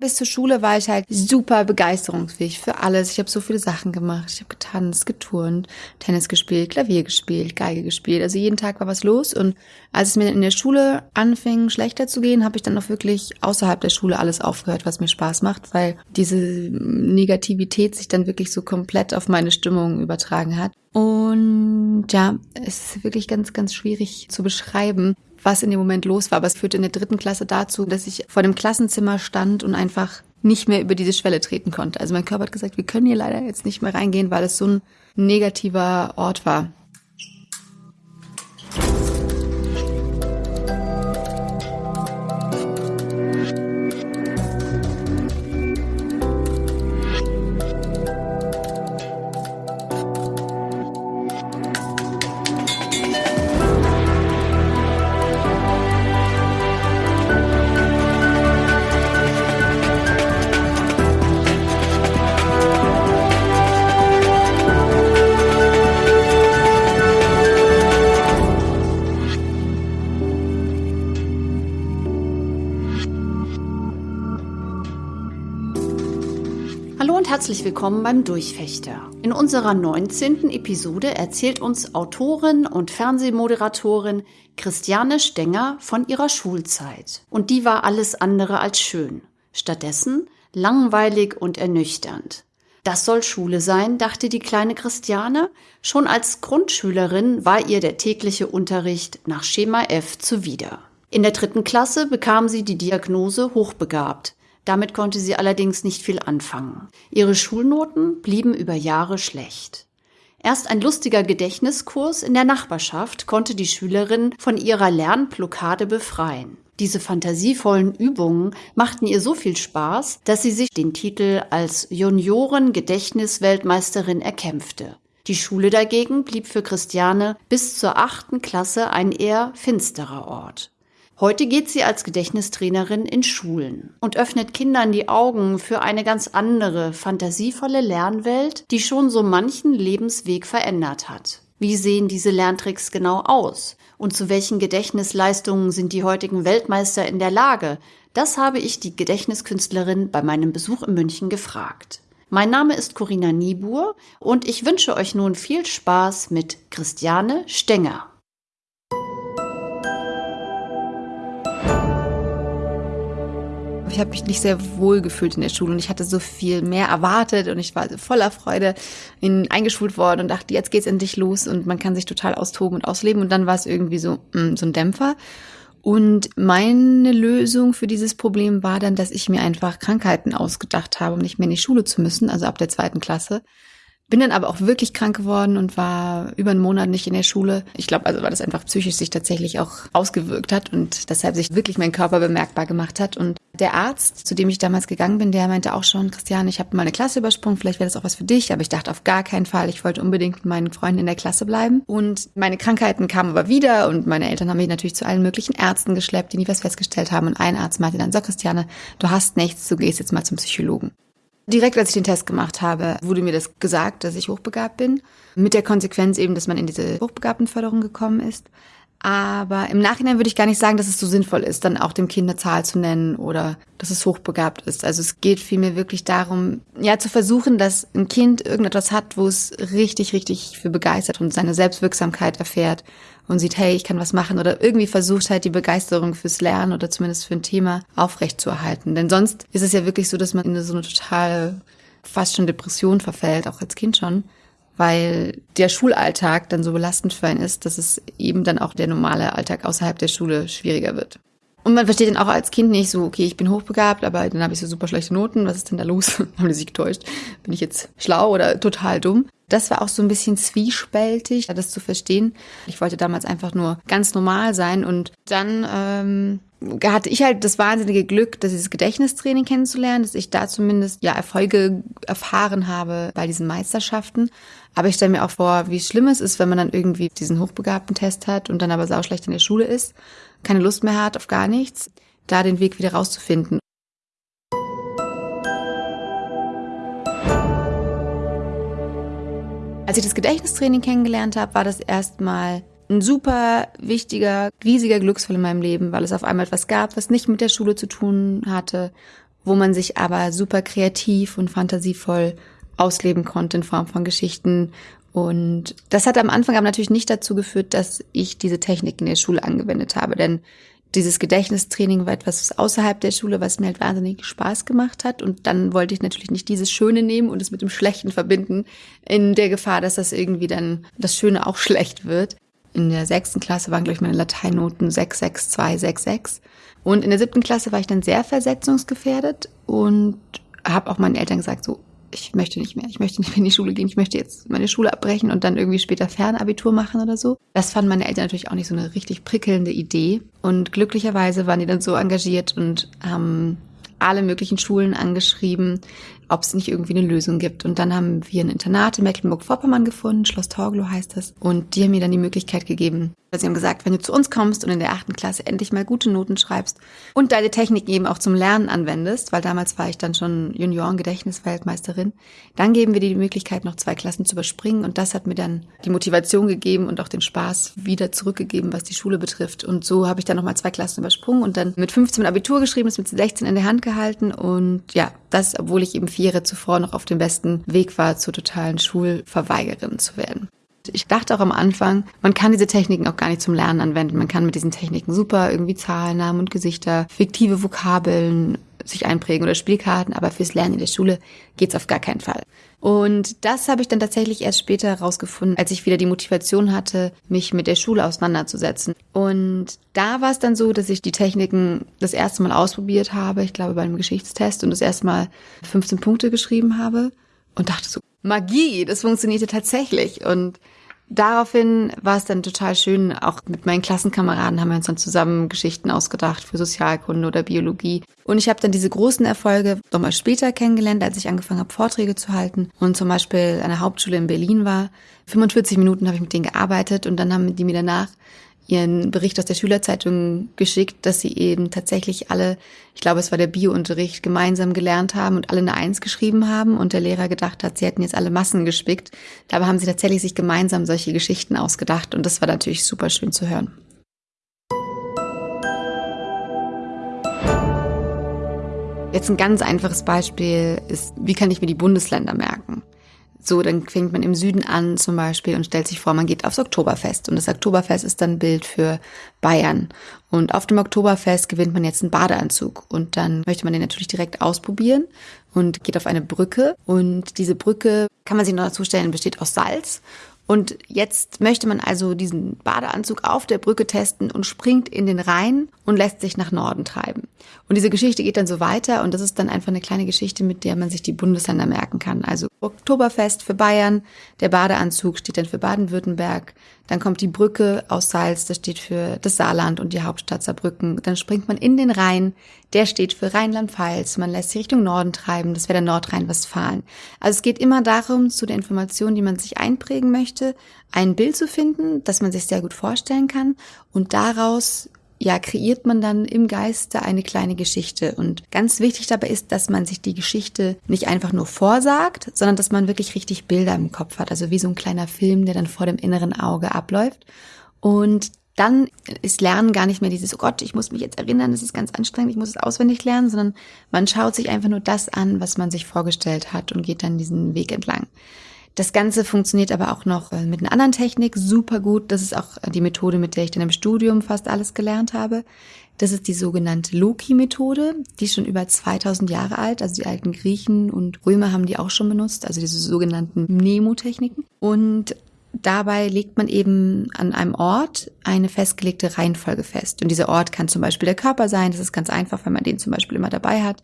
Bis zur Schule war ich halt super begeisterungsfähig für alles. Ich habe so viele Sachen gemacht. Ich habe getanzt, geturnt, Tennis gespielt, Klavier gespielt, Geige gespielt. Also jeden Tag war was los. Und als es mir in der Schule anfing, schlechter zu gehen, habe ich dann auch wirklich außerhalb der Schule alles aufgehört, was mir Spaß macht, weil diese Negativität sich dann wirklich so komplett auf meine Stimmung übertragen hat. Und ja, es ist wirklich ganz, ganz schwierig zu beschreiben, was in dem Moment los war. Aber es führte in der dritten Klasse dazu, dass ich vor dem Klassenzimmer stand und einfach nicht mehr über diese Schwelle treten konnte. Also mein Körper hat gesagt, wir können hier leider jetzt nicht mehr reingehen, weil es so ein negativer Ort war. Herzlich willkommen beim Durchfechter. In unserer 19. Episode erzählt uns Autorin und Fernsehmoderatorin Christiane Stenger von ihrer Schulzeit. Und die war alles andere als schön. Stattdessen langweilig und ernüchternd. Das soll Schule sein, dachte die kleine Christiane. Schon als Grundschülerin war ihr der tägliche Unterricht nach Schema F zuwider. In der dritten Klasse bekam sie die Diagnose hochbegabt. Damit konnte sie allerdings nicht viel anfangen. Ihre Schulnoten blieben über Jahre schlecht. Erst ein lustiger Gedächtniskurs in der Nachbarschaft konnte die Schülerin von ihrer Lernblockade befreien. Diese fantasievollen Übungen machten ihr so viel Spaß, dass sie sich den Titel als Junioren-Gedächtnisweltmeisterin erkämpfte. Die Schule dagegen blieb für Christiane bis zur achten Klasse ein eher finsterer Ort. Heute geht sie als Gedächtnistrainerin in Schulen und öffnet Kindern die Augen für eine ganz andere, fantasievolle Lernwelt, die schon so manchen Lebensweg verändert hat. Wie sehen diese Lerntricks genau aus? Und zu welchen Gedächtnisleistungen sind die heutigen Weltmeister in der Lage? Das habe ich die Gedächtniskünstlerin bei meinem Besuch in München gefragt. Mein Name ist Corinna Niebuhr und ich wünsche euch nun viel Spaß mit Christiane Stenger. Ich habe mich nicht sehr wohl gefühlt in der Schule und ich hatte so viel mehr erwartet und ich war voller Freude in, eingeschult worden und dachte, jetzt geht's endlich los und man kann sich total austoben und ausleben und dann war es irgendwie so, mh, mm, so ein Dämpfer. Und meine Lösung für dieses Problem war dann, dass ich mir einfach Krankheiten ausgedacht habe, um nicht mehr in die Schule zu müssen, also ab der zweiten Klasse. Bin dann aber auch wirklich krank geworden und war über einen Monat nicht in der Schule. Ich glaube, also weil das einfach psychisch sich tatsächlich auch ausgewirkt hat und deshalb sich wirklich mein Körper bemerkbar gemacht hat. Und der Arzt, zu dem ich damals gegangen bin, der meinte auch schon, Christian, ich habe mal eine Klasse übersprungen, vielleicht wäre das auch was für dich. Aber ich dachte auf gar keinen Fall. Ich wollte unbedingt mit meinen Freunden in der Klasse bleiben. Und meine Krankheiten kamen aber wieder und meine Eltern haben mich natürlich zu allen möglichen Ärzten geschleppt, die nie was festgestellt haben. Und ein Arzt meinte dann, so Christiane, du hast nichts, du gehst jetzt mal zum Psychologen. Direkt als ich den Test gemacht habe, wurde mir das gesagt, dass ich hochbegabt bin. Mit der Konsequenz eben, dass man in diese Hochbegabtenförderung gekommen ist. Aber im Nachhinein würde ich gar nicht sagen, dass es so sinnvoll ist, dann auch dem Kind eine Zahl zu nennen oder dass es hochbegabt ist. Also es geht vielmehr wirklich darum, ja, zu versuchen, dass ein Kind irgendetwas hat, wo es richtig, richtig für begeistert und seine Selbstwirksamkeit erfährt und sieht, hey, ich kann was machen oder irgendwie versucht halt die Begeisterung fürs Lernen oder zumindest für ein Thema aufrechtzuerhalten. Denn sonst ist es ja wirklich so, dass man in so eine total fast schon Depression verfällt, auch als Kind schon weil der Schulalltag dann so belastend für einen ist, dass es eben dann auch der normale Alltag außerhalb der Schule schwieriger wird. Und man versteht dann auch als Kind nicht so, okay, ich bin hochbegabt, aber dann habe ich so super schlechte Noten, was ist denn da los? Haben die sich getäuscht? Bin ich jetzt schlau oder total dumm? Das war auch so ein bisschen zwiespältig, das zu verstehen. Ich wollte damals einfach nur ganz normal sein und dann ähm, hatte ich halt das wahnsinnige Glück, dieses Gedächtnistraining kennenzulernen, dass ich da zumindest ja Erfolge erfahren habe bei diesen Meisterschaften. Aber ich stelle mir auch vor, wie schlimm es ist, wenn man dann irgendwie diesen hochbegabten Test hat und dann aber sauschlecht in der Schule ist, keine Lust mehr hat auf gar nichts, da den Weg wieder rauszufinden. Als ich das Gedächtnistraining kennengelernt habe, war das erstmal ein super wichtiger, riesiger Glücksfall in meinem Leben, weil es auf einmal etwas gab, was nicht mit der Schule zu tun hatte, wo man sich aber super kreativ und fantasievoll ausleben konnte in Form von Geschichten. Und das hat am Anfang aber natürlich nicht dazu geführt, dass ich diese Technik in der Schule angewendet habe, denn dieses Gedächtnistraining war etwas außerhalb der Schule, was mir halt wahnsinnig Spaß gemacht hat. Und dann wollte ich natürlich nicht dieses Schöne nehmen und es mit dem Schlechten verbinden, in der Gefahr, dass das irgendwie dann das Schöne auch schlecht wird. In der sechsten Klasse waren, glaube ich, meine Lateinnoten 6, 6, 2, 6, 6. Und in der siebten Klasse war ich dann sehr versetzungsgefährdet und habe auch meinen Eltern gesagt, so, ich möchte nicht mehr, ich möchte nicht mehr in die Schule gehen, ich möchte jetzt meine Schule abbrechen und dann irgendwie später Fernabitur machen oder so. Das fanden meine Eltern natürlich auch nicht so eine richtig prickelnde Idee. Und glücklicherweise waren die dann so engagiert und haben alle möglichen Schulen angeschrieben, ob es nicht irgendwie eine Lösung gibt. Und dann haben wir ein Internat in Mecklenburg-Vorpommern gefunden, Schloss Torglo heißt das. Und die haben mir dann die Möglichkeit gegeben, Sie haben gesagt, wenn du zu uns kommst und in der achten Klasse endlich mal gute Noten schreibst und deine Technik eben auch zum Lernen anwendest, weil damals war ich dann schon Junioren-Gedächtnisweltmeisterin, dann geben wir dir die Möglichkeit, noch zwei Klassen zu überspringen. Und das hat mir dann die Motivation gegeben und auch den Spaß wieder zurückgegeben, was die Schule betrifft. Und so habe ich dann nochmal zwei Klassen übersprungen und dann mit 15 Abitur geschrieben, das mit 16 in der Hand gehalten. Und ja, das, obwohl ich eben vier Jahre zuvor noch auf dem besten Weg war, zur totalen Schulverweigerin zu werden. Ich dachte auch am Anfang, man kann diese Techniken auch gar nicht zum Lernen anwenden. Man kann mit diesen Techniken super irgendwie Zahlen, Namen und Gesichter, fiktive Vokabeln sich einprägen oder Spielkarten, aber fürs Lernen in der Schule geht's auf gar keinen Fall. Und das habe ich dann tatsächlich erst später herausgefunden, als ich wieder die Motivation hatte, mich mit der Schule auseinanderzusetzen. Und da war es dann so, dass ich die Techniken das erste Mal ausprobiert habe, ich glaube bei einem Geschichtstest und das erste Mal 15 Punkte geschrieben habe und dachte so, Magie, das funktionierte tatsächlich. Und daraufhin war es dann total schön, auch mit meinen Klassenkameraden haben wir uns dann zusammen Geschichten ausgedacht für Sozialkunde oder Biologie. Und ich habe dann diese großen Erfolge nochmal später kennengelernt, als ich angefangen habe, Vorträge zu halten und zum Beispiel an der Hauptschule in Berlin war. 45 Minuten habe ich mit denen gearbeitet und dann haben die mir danach ihren Bericht aus der Schülerzeitung geschickt, dass sie eben tatsächlich alle, ich glaube, es war der Biounterricht, gemeinsam gelernt haben und alle eine Eins geschrieben haben und der Lehrer gedacht hat, sie hätten jetzt alle Massen gespickt. Dabei haben sie tatsächlich sich gemeinsam solche Geschichten ausgedacht und das war natürlich super schön zu hören. Jetzt ein ganz einfaches Beispiel ist, wie kann ich mir die Bundesländer merken? So, dann fängt man im Süden an zum Beispiel und stellt sich vor, man geht aufs Oktoberfest. Und das Oktoberfest ist dann ein Bild für Bayern. Und auf dem Oktoberfest gewinnt man jetzt einen Badeanzug. Und dann möchte man den natürlich direkt ausprobieren und geht auf eine Brücke. Und diese Brücke, kann man sich noch dazu stellen, besteht aus Salz. Und jetzt möchte man also diesen Badeanzug auf der Brücke testen und springt in den Rhein und lässt sich nach Norden treiben. Und diese Geschichte geht dann so weiter und das ist dann einfach eine kleine Geschichte, mit der man sich die Bundesländer merken kann. Also Oktoberfest für Bayern, der Badeanzug steht dann für Baden-Württemberg, dann kommt die Brücke aus Salz, das steht für das Saarland und die Hauptstadt Saarbrücken. Dann springt man in den Rhein, der steht für Rheinland-Pfalz. Man lässt sich Richtung Norden treiben, das wäre der Nordrhein-Westfalen. Also es geht immer darum, zu der Information, die man sich einprägen möchte, ein Bild zu finden, das man sich sehr gut vorstellen kann und daraus ja, kreiert man dann im Geiste eine kleine Geschichte. Und ganz wichtig dabei ist, dass man sich die Geschichte nicht einfach nur vorsagt, sondern dass man wirklich richtig Bilder im Kopf hat. Also wie so ein kleiner Film, der dann vor dem inneren Auge abläuft. Und dann ist Lernen gar nicht mehr dieses, oh Gott, ich muss mich jetzt erinnern, das ist ganz anstrengend, ich muss es auswendig lernen, sondern man schaut sich einfach nur das an, was man sich vorgestellt hat und geht dann diesen Weg entlang. Das Ganze funktioniert aber auch noch äh, mit einer anderen Technik super gut. Das ist auch die Methode, mit der ich dann im Studium fast alles gelernt habe. Das ist die sogenannte Loki-Methode. Die ist schon über 2000 Jahre alt. Also die alten Griechen und Römer haben die auch schon benutzt. Also diese sogenannten Mnemotechniken. Und dabei legt man eben an einem Ort eine festgelegte Reihenfolge fest. Und dieser Ort kann zum Beispiel der Körper sein. Das ist ganz einfach, wenn man den zum Beispiel immer dabei hat.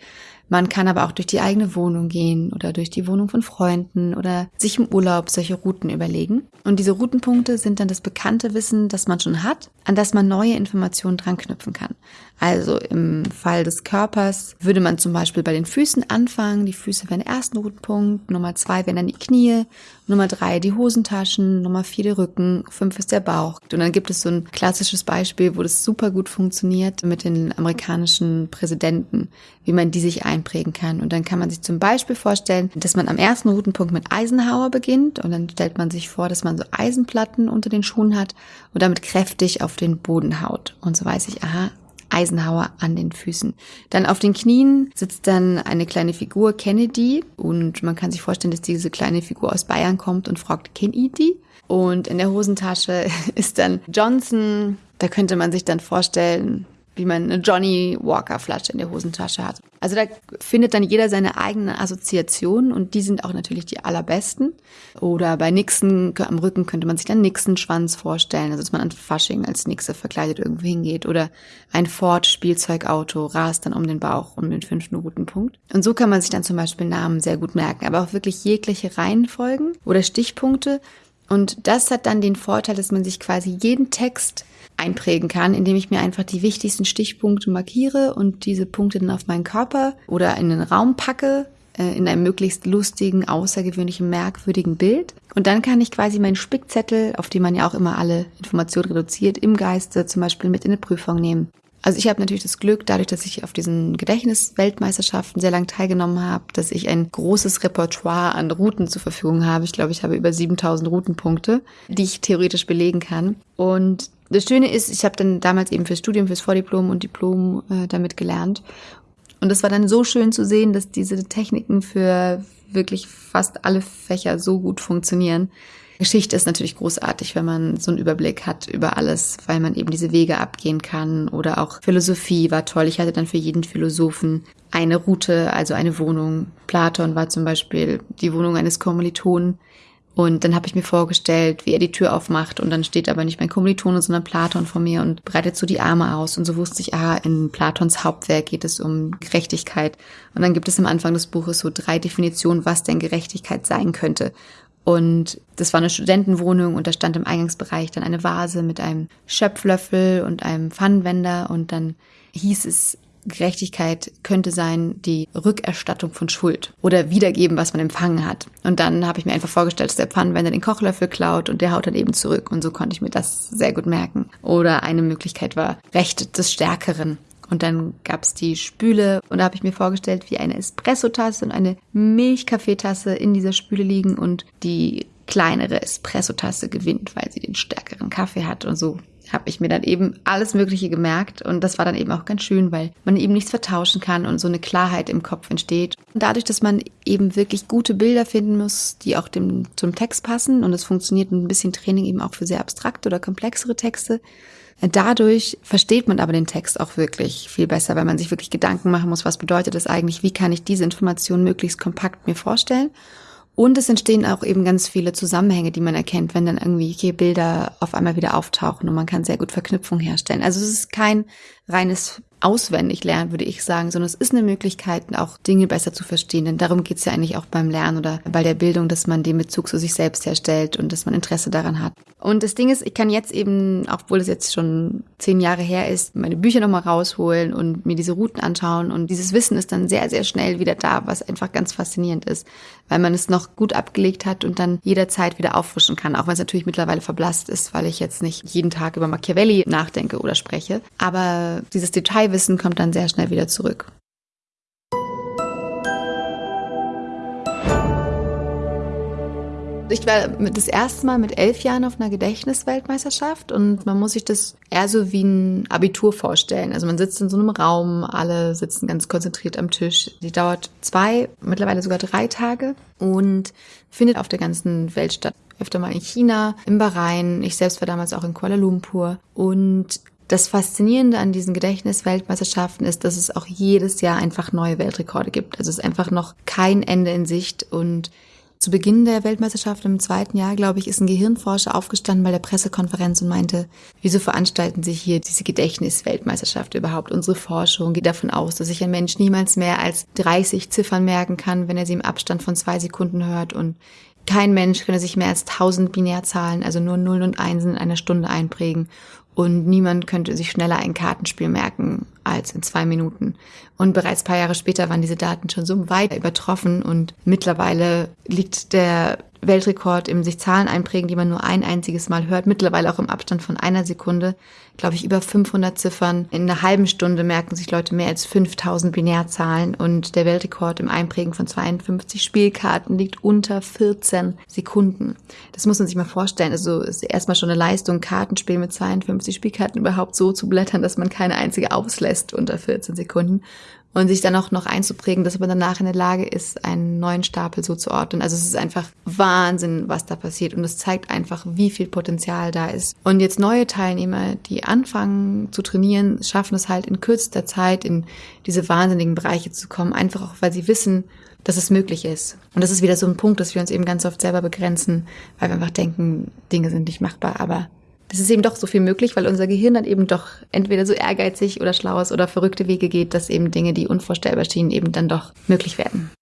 Man kann aber auch durch die eigene Wohnung gehen oder durch die Wohnung von Freunden oder sich im Urlaub solche Routen überlegen. Und diese Routenpunkte sind dann das bekannte Wissen, das man schon hat, an das man neue Informationen dran knüpfen kann. Also im Fall des Körpers würde man zum Beispiel bei den Füßen anfangen. Die Füße wären der erste Routenpunkt, Nummer zwei wären dann die Knie, Nummer drei die Hosentaschen, Nummer vier der Rücken, fünf ist der Bauch. Und dann gibt es so ein klassisches Beispiel, wo das super gut funktioniert mit den amerikanischen Präsidenten, wie man die sich einprägen kann. Und dann kann man sich zum Beispiel vorstellen, dass man am ersten Routenpunkt mit Eisenhower beginnt und dann stellt man sich vor, dass man so Eisenplatten unter den Schuhen hat und damit kräftig auf den Boden haut. Und so weiß ich, aha, Eisenhower an den Füßen. Dann auf den Knien sitzt dann eine kleine Figur, Kennedy. Und man kann sich vorstellen, dass diese kleine Figur aus Bayern kommt und fragt, Kennedy? Und in der Hosentasche ist dann Johnson. Da könnte man sich dann vorstellen, wie man eine Johnny Walker Flasche in der Hosentasche hat. Also da findet dann jeder seine eigenen Assoziationen und die sind auch natürlich die allerbesten. Oder bei Nixon am Rücken könnte man sich dann Nixon Schwanz vorstellen, also dass man an Fasching als Nixe verkleidet irgendwo hingeht. Oder ein Ford Spielzeugauto rast dann um den Bauch um den fünften Routenpunkt. Und so kann man sich dann zum Beispiel Namen sehr gut merken, aber auch wirklich jegliche Reihenfolgen oder Stichpunkte. Und das hat dann den Vorteil, dass man sich quasi jeden Text einprägen kann, indem ich mir einfach die wichtigsten Stichpunkte markiere und diese Punkte dann auf meinen Körper oder in den Raum packe, äh, in einem möglichst lustigen, außergewöhnlichen, merkwürdigen Bild. Und dann kann ich quasi meinen Spickzettel, auf dem man ja auch immer alle Informationen reduziert, im Geiste zum Beispiel mit in eine Prüfung nehmen. Also ich habe natürlich das Glück, dadurch, dass ich auf diesen Gedächtnisweltmeisterschaften sehr lang teilgenommen habe, dass ich ein großes Repertoire an Routen zur Verfügung habe. Ich glaube, ich habe über 7000 Routenpunkte, die ich theoretisch belegen kann. Und das Schöne ist, ich habe dann damals eben fürs Studium, fürs Vordiplom und Diplom äh, damit gelernt. Und es war dann so schön zu sehen, dass diese Techniken für wirklich fast alle Fächer so gut funktionieren. Geschichte ist natürlich großartig, wenn man so einen Überblick hat über alles, weil man eben diese Wege abgehen kann. Oder auch Philosophie war toll. Ich hatte dann für jeden Philosophen eine Route, also eine Wohnung. Platon war zum Beispiel die Wohnung eines Kommilitonen. Und dann habe ich mir vorgestellt, wie er die Tür aufmacht und dann steht aber nicht mein Kommilitone, sondern Platon vor mir und breitet so die Arme aus. Und so wusste ich, ah, in Platons Hauptwerk geht es um Gerechtigkeit. Und dann gibt es am Anfang des Buches so drei Definitionen, was denn Gerechtigkeit sein könnte. Und das war eine Studentenwohnung und da stand im Eingangsbereich dann eine Vase mit einem Schöpflöffel und einem Pfannenwender und dann hieß es, Gerechtigkeit könnte sein die Rückerstattung von Schuld oder wiedergeben, was man empfangen hat. Und dann habe ich mir einfach vorgestellt, dass der Pfannenwender den Kochlöffel klaut und der haut dann eben zurück. Und so konnte ich mir das sehr gut merken. Oder eine Möglichkeit war Recht des Stärkeren. Und dann gab's die Spüle. Und da habe ich mir vorgestellt, wie eine Espressotasse und eine Milchkaffeetasse in dieser Spüle liegen und die kleinere Espressotasse gewinnt, weil sie den stärkeren Kaffee hat und so habe ich mir dann eben alles Mögliche gemerkt und das war dann eben auch ganz schön, weil man eben nichts vertauschen kann und so eine Klarheit im Kopf entsteht. Und dadurch, dass man eben wirklich gute Bilder finden muss, die auch dem, zum Text passen und es funktioniert ein bisschen Training eben auch für sehr abstrakte oder komplexere Texte, Dadurch versteht man aber den Text auch wirklich viel besser, weil man sich wirklich Gedanken machen muss, was bedeutet das eigentlich, wie kann ich diese Information möglichst kompakt mir vorstellen und es entstehen auch eben ganz viele Zusammenhänge, die man erkennt, wenn dann irgendwie Bilder auf einmal wieder auftauchen und man kann sehr gut Verknüpfung herstellen. Also es ist kein reines auswendig lernen, würde ich sagen, sondern es ist eine Möglichkeit, auch Dinge besser zu verstehen. Denn darum geht es ja eigentlich auch beim Lernen oder bei der Bildung, dass man den Bezug zu sich selbst herstellt und dass man Interesse daran hat. Und das Ding ist, ich kann jetzt eben, obwohl es jetzt schon zehn Jahre her ist, meine Bücher nochmal rausholen und mir diese Routen anschauen. Und dieses Wissen ist dann sehr, sehr schnell wieder da, was einfach ganz faszinierend ist, weil man es noch gut abgelegt hat und dann jederzeit wieder auffrischen kann. Auch wenn es natürlich mittlerweile verblasst ist, weil ich jetzt nicht jeden Tag über Machiavelli nachdenke oder spreche. Aber dieses Detail Wissen kommt dann sehr schnell wieder zurück. Ich war das erste Mal mit elf Jahren auf einer Gedächtnisweltmeisterschaft und man muss sich das eher so wie ein Abitur vorstellen. Also man sitzt in so einem Raum, alle sitzen ganz konzentriert am Tisch. Die dauert zwei, mittlerweile sogar drei Tage und findet auf der ganzen Welt statt. Öfter mal in China, im Bahrain. Ich selbst war damals auch in Kuala Lumpur und das Faszinierende an diesen Gedächtnisweltmeisterschaften ist, dass es auch jedes Jahr einfach neue Weltrekorde gibt. Also es ist einfach noch kein Ende in Sicht und zu Beginn der Weltmeisterschaft im zweiten Jahr, glaube ich, ist ein Gehirnforscher aufgestanden bei der Pressekonferenz und meinte, wieso veranstalten Sie hier diese Gedächtnisweltmeisterschaft überhaupt? Unsere Forschung geht davon aus, dass sich ein Mensch niemals mehr als 30 Ziffern merken kann, wenn er sie im Abstand von zwei Sekunden hört und kein Mensch könne sich mehr als 1000 Binärzahlen, also nur Nullen und Einsen in einer Stunde einprägen. Und niemand könnte sich schneller ein Kartenspiel merken als in zwei Minuten. Und bereits paar Jahre später waren diese Daten schon so weit übertroffen und mittlerweile liegt der Weltrekord im sich Zahlen einprägen, die man nur ein einziges Mal hört, mittlerweile auch im Abstand von einer Sekunde, glaube ich, über 500 Ziffern. In einer halben Stunde merken sich Leute mehr als 5000 Binärzahlen und der Weltrekord im Einprägen von 52 Spielkarten liegt unter 14 Sekunden. Das muss man sich mal vorstellen. Also ist erstmal schon eine Leistung, Kartenspiel mit 52 Spielkarten überhaupt so zu blättern, dass man keine einzige auslässt unter 14 Sekunden und sich dann auch noch einzuprägen, dass man danach in der Lage ist, einen neuen Stapel so zu ordnen. Also es ist einfach Wahnsinn, was da passiert und es zeigt einfach, wie viel Potenzial da ist. Und jetzt neue Teilnehmer, die anfangen zu trainieren, schaffen es halt in kürzester Zeit in diese wahnsinnigen Bereiche zu kommen, einfach auch, weil sie wissen, dass es möglich ist. Und das ist wieder so ein Punkt, dass wir uns eben ganz oft selber begrenzen, weil wir einfach denken, Dinge sind nicht machbar, aber es ist eben doch so viel möglich, weil unser Gehirn dann eben doch entweder so ehrgeizig oder schlau ist oder verrückte Wege geht, dass eben Dinge, die unvorstellbar schienen, eben dann doch möglich werden.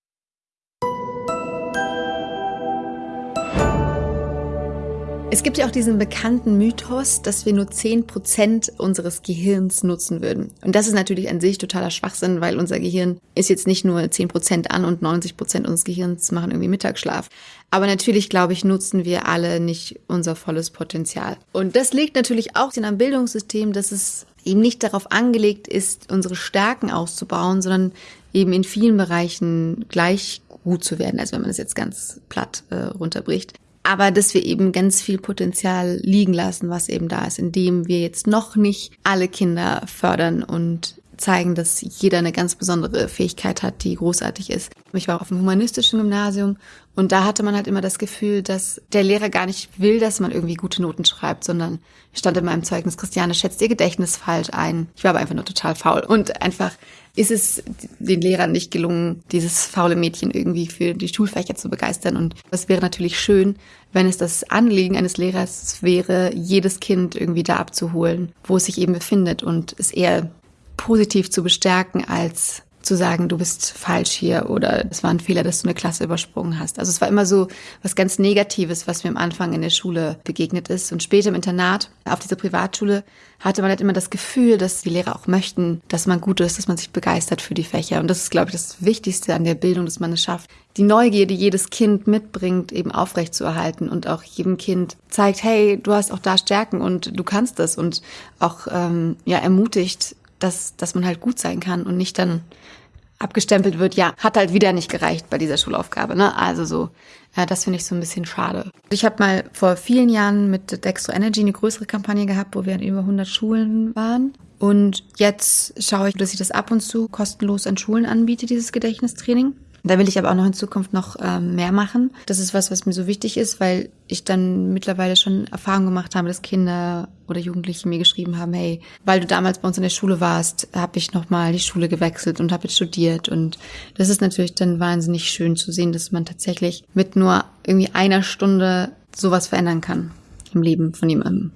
Es gibt ja auch diesen bekannten Mythos, dass wir nur zehn Prozent unseres Gehirns nutzen würden. Und das ist natürlich an sich totaler Schwachsinn, weil unser Gehirn ist jetzt nicht nur zehn Prozent an und 90 Prozent unseres Gehirns machen irgendwie Mittagsschlaf. Aber natürlich, glaube ich, nutzen wir alle nicht unser volles Potenzial. Und das liegt natürlich auch in einem Bildungssystem, dass es eben nicht darauf angelegt ist, unsere Stärken auszubauen, sondern eben in vielen Bereichen gleich gut zu werden. Also wenn man es jetzt ganz platt äh, runterbricht aber dass wir eben ganz viel Potenzial liegen lassen, was eben da ist, indem wir jetzt noch nicht alle Kinder fördern und zeigen, dass jeder eine ganz besondere Fähigkeit hat, die großartig ist. Ich war auf dem humanistischen Gymnasium und da hatte man halt immer das Gefühl, dass der Lehrer gar nicht will, dass man irgendwie gute Noten schreibt, sondern stand in meinem Zeugnis, Christiane schätzt ihr Gedächtnis falsch ein. Ich war aber einfach nur total faul und einfach ist es den Lehrern nicht gelungen, dieses faule Mädchen irgendwie für die Schulfächer zu begeistern. Und es wäre natürlich schön, wenn es das Anliegen eines Lehrers wäre, jedes Kind irgendwie da abzuholen, wo es sich eben befindet und es eher positiv zu bestärken, als zu sagen, du bist falsch hier oder es war ein Fehler, dass du eine Klasse übersprungen hast. Also es war immer so was ganz Negatives, was mir am Anfang in der Schule begegnet ist. Und später im Internat, auf dieser Privatschule, hatte man halt immer das Gefühl, dass die Lehrer auch möchten, dass man gut ist, dass man sich begeistert für die Fächer. Und das ist, glaube ich, das Wichtigste an der Bildung, dass man es schafft, die Neugier, die jedes Kind mitbringt, eben aufrechtzuerhalten und auch jedem Kind zeigt, hey, du hast auch da Stärken und du kannst das und auch ähm, ja ermutigt, dass, dass man halt gut sein kann und nicht dann abgestempelt wird, ja, hat halt wieder nicht gereicht bei dieser Schulaufgabe. Ne? Also so, ja, das finde ich so ein bisschen schade. Ich habe mal vor vielen Jahren mit Dextro Energy eine größere Kampagne gehabt, wo wir an über 100 Schulen waren. Und jetzt schaue ich, dass ich das ab und zu kostenlos an Schulen anbiete, dieses Gedächtnistraining. Da will ich aber auch noch in Zukunft noch ähm, mehr machen. Das ist was, was mir so wichtig ist, weil ich dann mittlerweile schon Erfahrung gemacht habe, dass Kinder oder Jugendliche mir geschrieben haben, hey, weil du damals bei uns in der Schule warst, habe ich nochmal die Schule gewechselt und habe jetzt studiert. Und das ist natürlich dann wahnsinnig schön zu sehen, dass man tatsächlich mit nur irgendwie einer Stunde sowas verändern kann im Leben von jemandem.